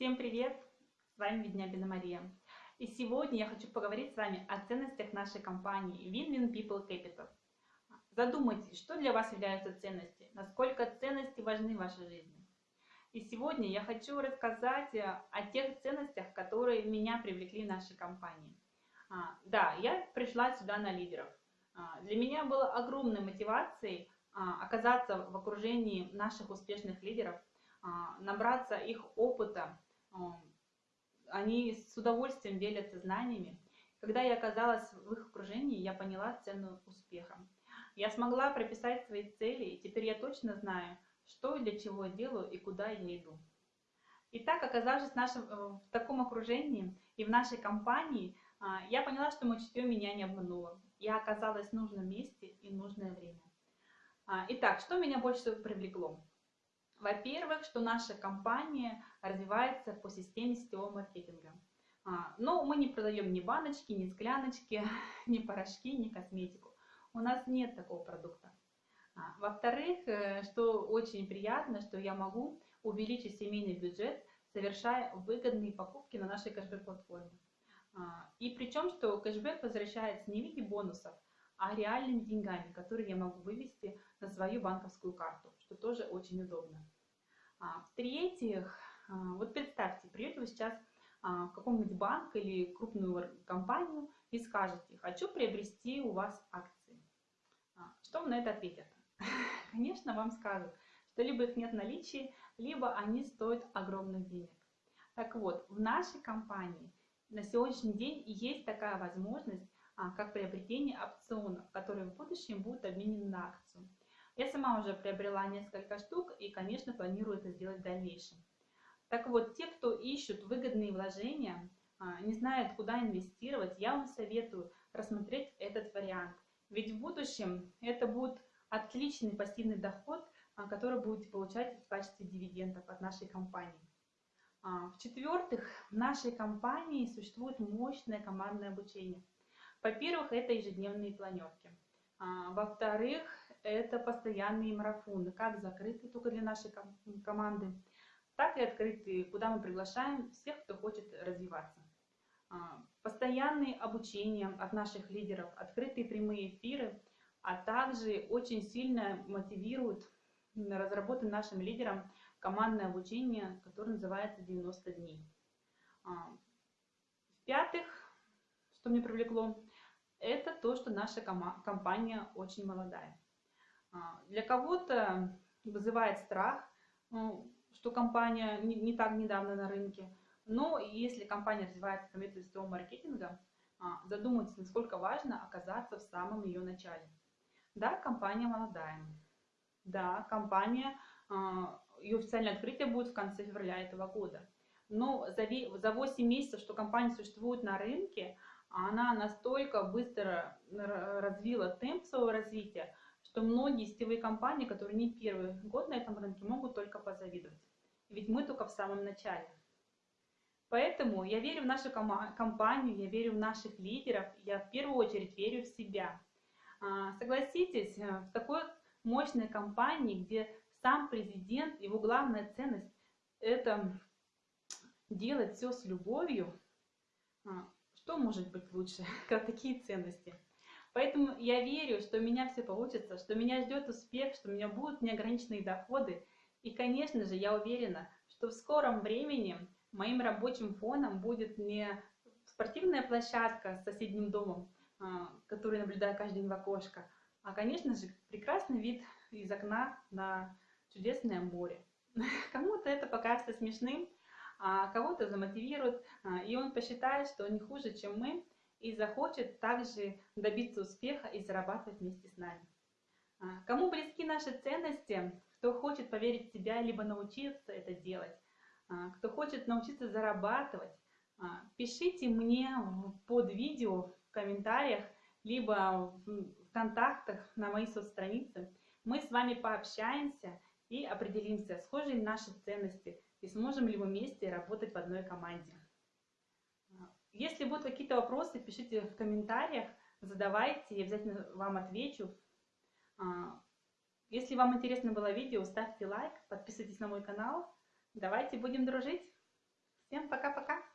Всем привет! С вами Веднябина Мария. И сегодня я хочу поговорить с вами о ценностях нашей компании Win-Win People Capital. Задумайтесь, что для вас являются ценности, насколько ценности важны в вашей жизни. И сегодня я хочу рассказать о тех ценностях, которые меня привлекли в нашей компании. А, да, я пришла сюда на лидеров. А, для меня было огромной мотивацией а, оказаться в окружении наших успешных лидеров, набраться их опыта. Они с удовольствием делятся знаниями. Когда я оказалась в их окружении, я поняла цену успеха. Я смогла прописать свои цели, и теперь я точно знаю, что и для чего делаю и куда я иду. Итак, оказавшись в, нашем, э, в таком окружении и в нашей компании, а, я поняла, что мое чутье меня не обмануло. Я оказалась в нужном месте и нужное время. А, итак, что меня больше всего привлекло? Во-первых, что наша компания развивается по системе сетевого маркетинга. А, но мы не продаем ни баночки, ни скляночки, ни порошки, ни косметику. У нас нет такого продукта. А, во-вторых, э, что очень приятно, что я могу увеличить семейный бюджет, совершая выгодные покупки на нашей кэшбэк-платформе. А, и причем, что кэшбэк возвращается не в виде бонусов, а реальными деньгами, которые я могу вывести на свою банковскую карту, что тоже очень удобно. А, В-третьих, а, вот представьте, придете вы сейчас а, в каком-нибудь банк или крупную компанию и скажете, хочу приобрести у вас акции. Что вам на это ответят? Конечно, вам скажут, что либо их нет в наличии, либо они стоят огромных денег. Так вот, в нашей компании на сегодняшний день есть такая возможность, как приобретение опционов, которые в будущем будут обменены на акцию. Я сама уже приобрела несколько штук и, конечно, планирую это сделать в дальнейшем. Так вот, те, кто ищут выгодные вложения, а, не знают, куда инвестировать, я вам советую рассмотреть этот вариант. Ведь в будущем это будет отличный пассивный доход, а, который будете получать в качестве дивидендов от нашей компании. В-четвертых, в нашей компании существует мощное командное обучение. Во-первых, это ежедневные планерки. А, во-вторых, это постоянные марафоны, как закрытые только для нашей команды, так и открытые, куда мы приглашаем всех, кто хочет развиваться. А, постоянные обучения от наших лидеров, открытые прямые эфиры, а также очень сильно мотивируют разработать нашим лидерам командное обучение, которое называется 90 дней. А, в-пятых, что мне привлекло, это то, что наша компания очень молодая. А, для кого-то вызывает страх, ну, что компания не так недавно на рынке, но если компания развивается по методу маркетинга, задумайтесь, насколько важно оказаться в самом ее начале. Да, компания молодая. Да, компания, а, ее официальное открытие будет в конце февраля этого года. Но за 8 месяцев, что компания существует на рынке, она настолько быстро развила темп своего развития, что многие сетевые компании, которые не первый год на этом рынке, могут только позавидовать. Ведь мы только в самом начале. Поэтому я верю в нашу компанию, я верю в наших лидеров, я в первую очередь верю в себя. А, согласитесь, э, в такой мощной компании, где сам президент, его главная ценность – это делать все с любовью, а, что может быть лучше, как такие ценности? Поэтому я верю, что у меня все получится, что меня ждет успех, что у меня будут неограниченные доходы. И, конечно же, я уверена, что в скором времени моим рабочим фоном будет не спортивная площадка с соседним домом, а, который наблюдаю каждый день в окошко, а, конечно же, прекрасный вид из окна на чудесное море. Кому-то это покажется смешным, а кого-то замотивирует, а, и он посчитает, что он не хуже, чем мы, и захочет также добиться успеха и зарабатывать вместе с нами. А, кому близки наши ценности, кто хочет поверить в себя, либо научиться это делать, а, кто хочет научиться зарабатывать, пишите мне под видео в комментариях, либо в контактах на моей соцстранице. Мы с вами пообщаемся и определимся, схожи ли наши ценности, и сможем ли мы вместе работать в одной команде. Если будут какие-то вопросы, пишите в комментариях, задавайте, я обязательно вам отвечу. А, если вам интересно было видео, ставьте лайк, подписывайтесь на мой канал. Давайте будем дружить. Всем пока-пока!